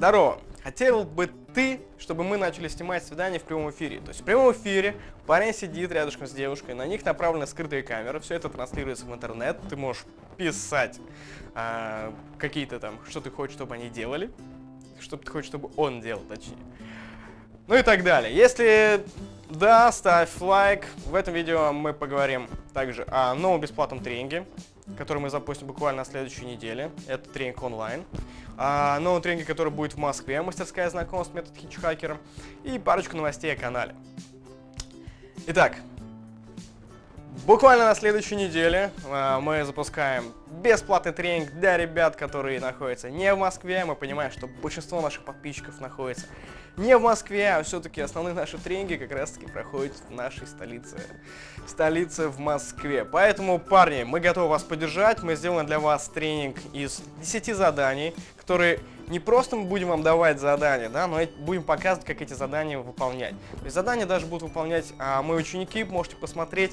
Здорово! Хотел бы ты, чтобы мы начали снимать свидание в прямом эфире. То есть в прямом эфире парень сидит рядышком с девушкой, на них направлены скрытые камеры, все это транслируется в интернет, ты можешь писать а, какие-то там, что ты хочешь, чтобы они делали, что ты хочешь, чтобы он делал, точнее. Ну и так далее. Если да, ставь лайк. В этом видео мы поговорим также о новом бесплатном тренинге, который мы запустим буквально на следующей неделе. Это тренинг онлайн. О новом тренинге, который будет в Москве, мастерская знакомств, метод хитчхакера. И парочку новостей о канале. Итак, Буквально на следующей неделе э, мы запускаем бесплатный тренинг для ребят, которые находятся не в Москве. Мы понимаем, что большинство наших подписчиков находится не в Москве, а все-таки основные наши тренинги как раз-таки проходят в нашей столице. Столице в Москве. Поэтому, парни, мы готовы вас поддержать. Мы сделаем для вас тренинг из 10 заданий, которые не просто мы будем вам давать задания, да, но будем показывать, как эти задания выполнять. То есть задания даже будут выполнять а, мои ученики, можете посмотреть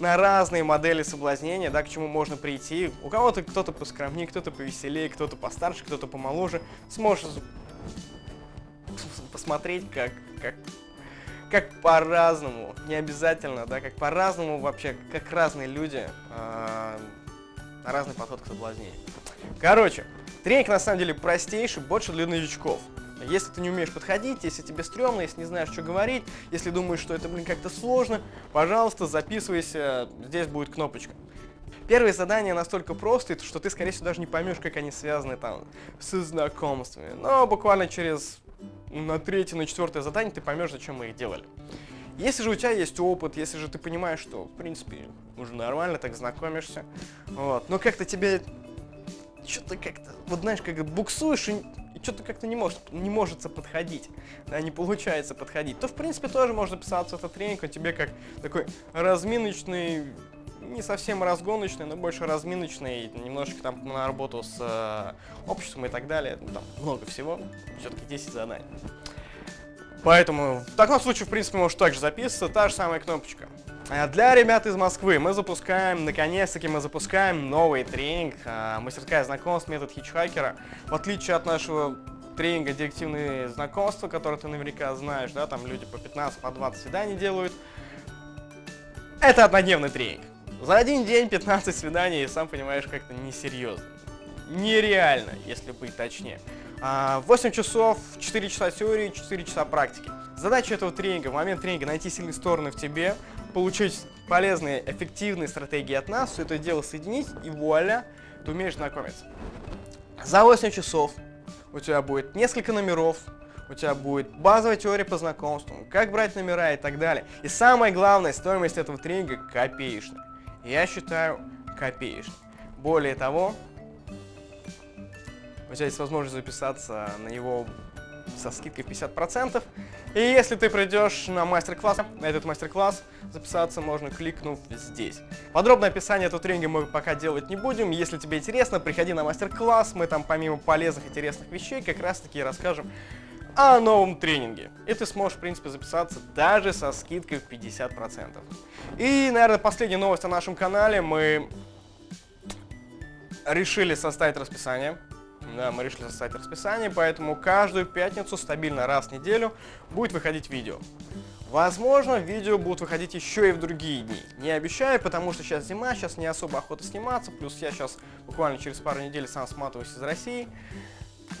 на разные модели соблазнения, да, к чему можно прийти. У кого-то кто-то поскромнее, кто-то повеселее, кто-то постарше, кто-то помоложе. Сможешь посмотреть, как, как, как по-разному, не обязательно, да, как по-разному вообще, как разные люди, э, разный подход к соблазнению. Короче, тренинг на самом деле простейший, больше для новичков. Если ты не умеешь подходить, если тебе стрёмно, если не знаешь, что говорить, если думаешь, что это, блин, как-то сложно, пожалуйста, записывайся, здесь будет кнопочка. Первые задания настолько простые, что ты, скорее всего, даже не поймешь, как они связаны там со знакомствами. Но буквально через на третье, на четвертое задание ты поймешь, зачем мы их делали. Если же у тебя есть опыт, если же ты понимаешь, что, в принципе, уже нормально, так знакомишься, вот, но как-то тебе что-то как-то, вот знаешь, как буксуешь и, и что-то как-то не может, не может подходить, да, не получается подходить, то, в принципе, тоже можно писаться этот тренинг, он тебе как такой разминочный, не совсем разгоночный, но больше разминочный, немножечко там на работу с э, обществом и так далее, ну, там много всего, все-таки 10 заданий. Поэтому в таком случае, в принципе, можешь также записываться, та же самая кнопочка. А для ребят из Москвы мы запускаем, наконец-таки мы запускаем новый тренинг а, «Мастерская знакомств. Метод хитчхакера». В отличие от нашего тренинга «Директивные знакомства», который ты наверняка знаешь, да, там люди по 15, по 20 свиданий делают. Это однодневный тренинг. За один день 15 свиданий, сам понимаешь, как-то несерьезно. Нереально, если быть точнее. 8 а, часов, 4 часа теории, 4 часа практики. Задача этого тренинга, в момент тренинга найти сильные стороны в тебе, получить полезные, эффективные стратегии от нас, все это дело соединить, и вуаля, ты умеешь знакомиться. За 8 часов у тебя будет несколько номеров, у тебя будет базовая теория по знакомствам, как брать номера и так далее. И самое главное, стоимость этого тренинга копеечная. Я считаю копеечной. Более того, у тебя есть возможность записаться на него со скидкой 50%. И если ты придешь на мастер-класс, на этот мастер-класс, записаться можно, кликнув здесь. Подробное описание этого тренинга мы пока делать не будем. Если тебе интересно, приходи на мастер-класс. Мы там помимо полезных, интересных вещей как раз-таки расскажем о новом тренинге. И ты сможешь, в принципе, записаться даже со скидкой в 50%. И, наверное, последняя новость о нашем канале. Мы решили составить расписание да, мы решили составить расписание, поэтому каждую пятницу стабильно раз в неделю будет выходить видео. Возможно, видео будут выходить еще и в другие дни. Не обещаю, потому что сейчас зима, сейчас не особо охота сниматься, плюс я сейчас буквально через пару недель сам сматываюсь из России.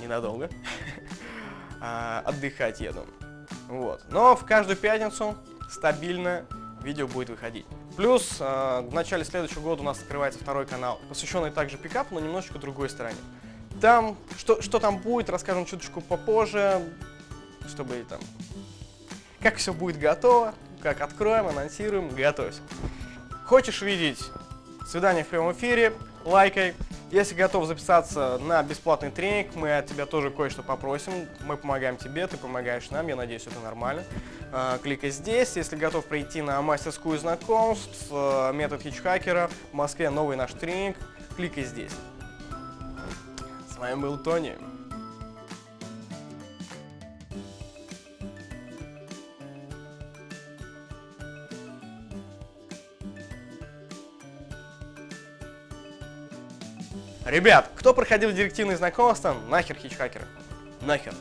Ненадолго. А, отдыхать еду. Вот. Но в каждую пятницу стабильно видео будет выходить. Плюс э, в начале следующего года у нас открывается второй канал, посвященный также пикапу, но немножечко другой стороне. Там, что, что там будет, расскажем чуточку попозже, чтобы там, как все будет готово, как откроем, анонсируем, готовься. Хочешь видеть свидание в прямом эфире, лайкай. Если готов записаться на бесплатный тренинг, мы от тебя тоже кое-что попросим. Мы помогаем тебе, ты помогаешь нам, я надеюсь, это нормально. А, кликай здесь. Если готов прийти на мастерскую знакомств, э, метод хитчхакера, в Москве новый наш тренинг, кликай здесь вами был Тони. Ребят, кто проходил директивные знакомства, нахер хитчхакеры. Нахер.